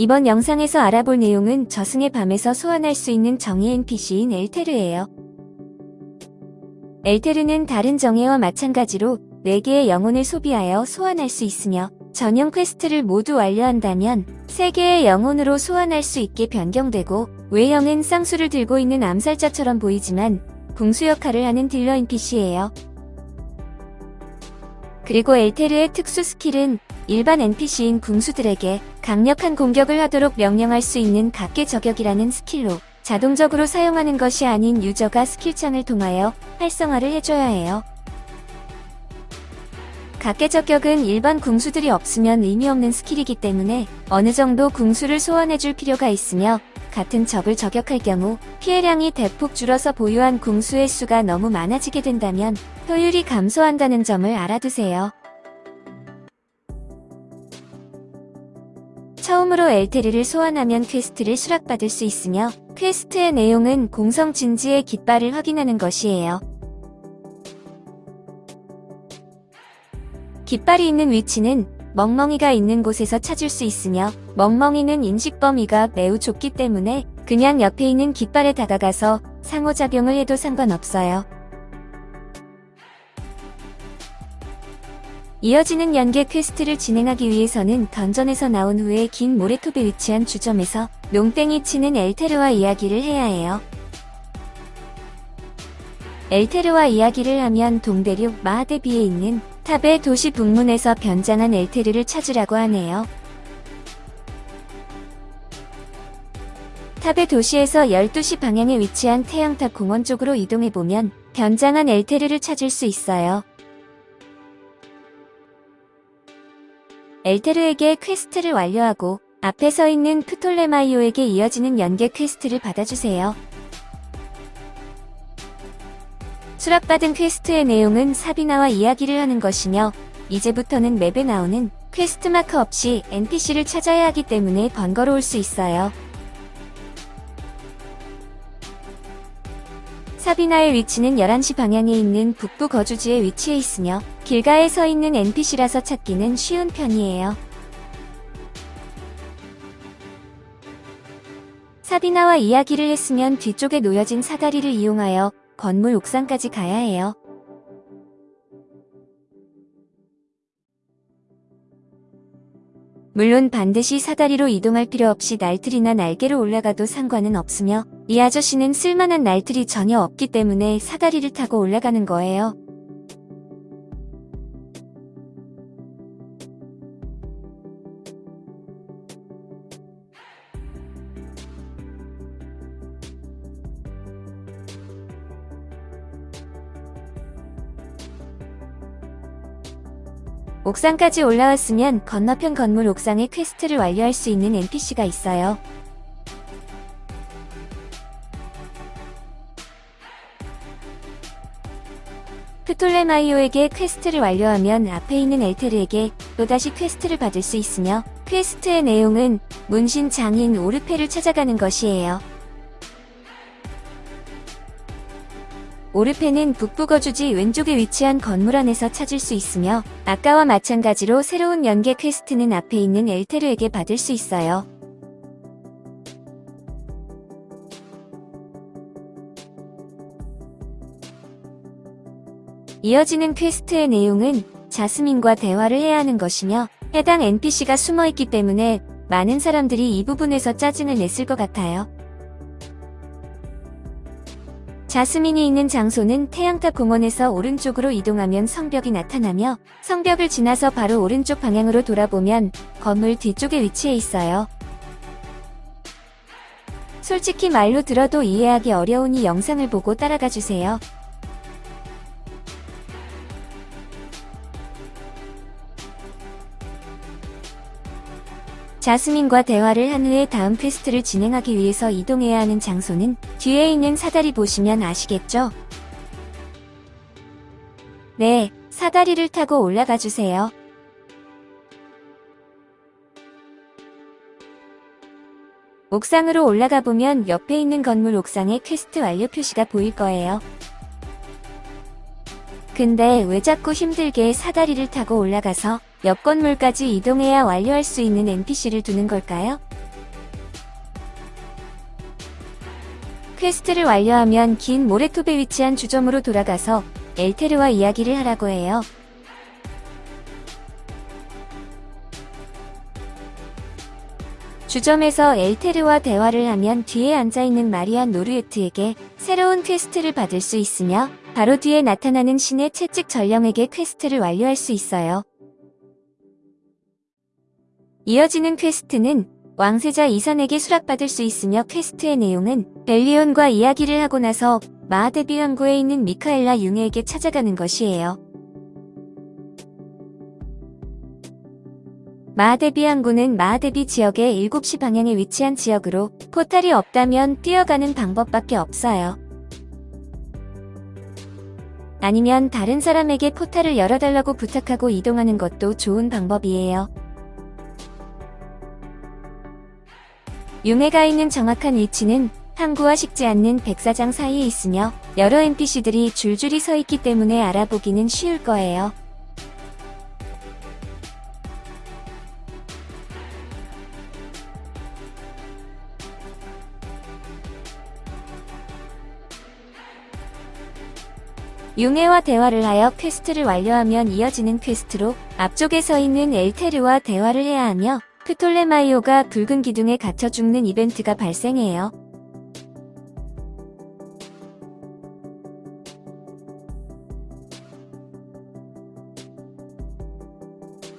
이번 영상에서 알아볼 내용은 저승의 밤에서 소환할 수 있는 정예 NPC인 엘테르예요. 엘테르는 다른 정예와 마찬가지로 4개의 영혼을 소비하여 소환할 수 있으며 전용 퀘스트를 모두 완료한다면 3개의 영혼으로 소환할 수 있게 변경되고 외형은 쌍수를 들고 있는 암살자처럼 보이지만 궁수 역할을 하는 딜러 NPC예요. 그리고 엘테르의 특수 스킬은 일반 NPC인 궁수들에게 강력한 공격을 하도록 명령할 수 있는 각개 저격이라는 스킬로 자동적으로 사용하는 것이 아닌 유저가 스킬창을 통하여 활성화를 해줘야 해요. 각개 저격은 일반 궁수들이 없으면 의미 없는 스킬이기 때문에 어느 정도 궁수를 소환해줄 필요가 있으며 같은 적을 저격할 경우 피해량이 대폭 줄어서 보유한 궁수의 수가 너무 많아지게 된다면 효율이 감소한다는 점을 알아두세요. 처음으로 엘테르를 소환하면 퀘스트를 수락받을 수 있으며 퀘스트의 내용은 공성 진지의 깃발을 확인하는 것이에요. 깃발이 있는 위치는 멍멍이가 있는 곳에서 찾을 수 있으며 멍멍이는 인식 범위가 매우 좁기 때문에 그냥 옆에 있는 깃발에 다가가서 상호작용을 해도 상관없어요. 이어지는 연계 퀘스트를 진행하기 위해서는 던전에서 나온 후에 긴 모래톱에 위치한 주점에서 농땡이 치는 엘테르와 이야기를 해야 해요. 엘테르와 이야기를 하면 동대륙 마하데비에 있는 탑의 도시 북문에서 변장한 엘테르를 찾으라고 하네요. 탑의 도시에서 12시 방향에 위치한 태양탑 공원 쪽으로 이동해보면 변장한 엘테르를 찾을 수 있어요. 엘테르에게 퀘스트를 완료하고 앞에 서 있는 프톨레마이오에게 이어지는 연계 퀘스트를 받아주세요. 수락받은 퀘스트의 내용은 사비나와 이야기를 하는 것이며 이제부터는 맵에 나오는 퀘스트 마크 없이 NPC를 찾아야 하기 때문에 번거로울 수 있어요. 사비나의 위치는 11시 방향에 있는 북부 거주지에 위치해 있으며 길가에 서 있는 NPC라서 찾기는 쉬운 편이에요. 사비나와 이야기를 했으면 뒤쪽에 놓여진 사다리를 이용하여 건물 옥상까지 가야 해요. 물론 반드시 사다리로 이동할 필요 없이 날틀이나 날개로 올라가도 상관은 없으며 이 아저씨는 쓸만한 날틀이 전혀 없기 때문에 사다리를 타고 올라가는 거예요. 옥상까지 올라왔으면 건너편 건물 옥상에 퀘스트를 완료할 수 있는 NPC가 있어요. 프톨레마이오에게 퀘스트를 완료하면 앞에 있는 엘테르에게 또다시 퀘스트를 받을 수 있으며 퀘스트의 내용은 문신 장인 오르페를 찾아가는 것이에요. 오르페는 북부 거주지 왼쪽에 위치한 건물 안에서 찾을 수 있으며 아까와 마찬가지로 새로운 연계 퀘스트는 앞에 있는 엘테르에게 받을 수 있어요. 이어지는 퀘스트의 내용은 자스민과 대화를 해야 하는 것이며 해당 NPC가 숨어있기 때문에 많은 사람들이 이 부분에서 짜증을 냈을 것 같아요. 자스민이 있는 장소는 태양탑 공원에서 오른쪽으로 이동하면 성벽이 나타나며 성벽을 지나서 바로 오른쪽 방향으로 돌아보면 건물 뒤쪽에 위치해 있어요. 솔직히 말로 들어도 이해하기 어려우니 영상을 보고 따라가 주세요. 자스민과 대화를 한 후에 다음 퀘스트를 진행하기 위해서 이동해야 하는 장소는 뒤에 있는 사다리 보시면 아시겠죠? 네, 사다리를 타고 올라가 주세요. 옥상으로 올라가 보면 옆에 있는 건물 옥상에 퀘스트 완료 표시가 보일 거예요. 근데 왜 자꾸 힘들게 사다리를 타고 올라가서 옆 건물까지 이동해야 완료할 수 있는 NPC를 두는 걸까요? 퀘스트를 완료하면 긴 모래톱에 위치한 주점으로 돌아가서 엘테르와 이야기를 하라고 해요. 주점에서 엘테르와 대화를 하면 뒤에 앉아있는 마리안 노르에트에게 새로운 퀘스트를 받을 수 있으며 바로 뒤에 나타나는 신의 채찍 전령에게 퀘스트를 완료할 수 있어요. 이어지는 퀘스트는 왕세자 이선에게 수락받을 수 있으며 퀘스트의 내용은 벨리온과 이야기를 하고 나서 마하데비 항구에 있는 미카엘라 융에게 찾아가는 것이에요. 마하데비 항구는 마하데비 지역의 7시 방향에 위치한 지역으로 포탈이 없다면 뛰어가는 방법밖에 없어요. 아니면 다른 사람에게 포탈을 열어달라고 부탁하고 이동하는 것도 좋은 방법이에요. 융해가 있는 정확한 위치는 항구와 식지 않는 백사장 사이에 있으며 여러 NPC들이 줄줄이 서 있기 때문에 알아보기는 쉬울 거예요. 융해와 대화를 하여 퀘스트를 완료하면 이어지는 퀘스트로 앞쪽에 서 있는 엘테르와 대화를 해야 하며 프톨레마이오가 붉은 기둥에 갇혀 죽는 이벤트가 발생해요.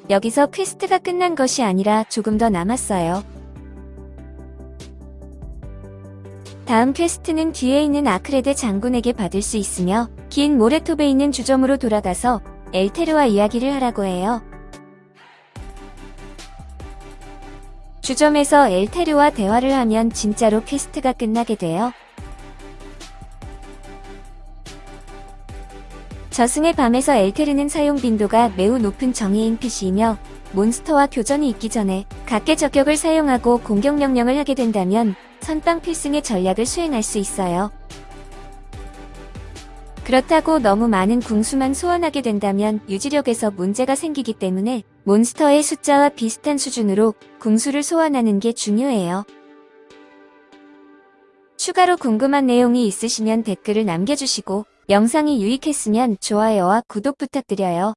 여기서 퀘스트가 끝난 것이 아니라 조금 더 남았어요. 다음 퀘스트는 뒤에 있는 아크레드 장군에게 받을 수 있으며 긴 모래톱에 있는 주점으로 돌아가서 엘테르와 이야기를 하라고 해요. 주점에서 엘테르와 대화를 하면 진짜로 퀘스트가 끝나게 돼요. 저승의 밤에서 엘테르는 사용 빈도가 매우 높은 정예 NPC이며 몬스터와 교전이 있기 전에 각개 저격을 사용하고 공격 명령을 하게 된다면 선빵 필승의 전략을 수행할 수 있어요. 그렇다고 너무 많은 궁수만 소환하게 된다면 유지력에서 문제가 생기기 때문에 몬스터의 숫자와 비슷한 수준으로 궁수를 소환하는 게 중요해요. 추가로 궁금한 내용이 있으시면 댓글을 남겨주시고 영상이 유익했으면 좋아요와 구독 부탁드려요.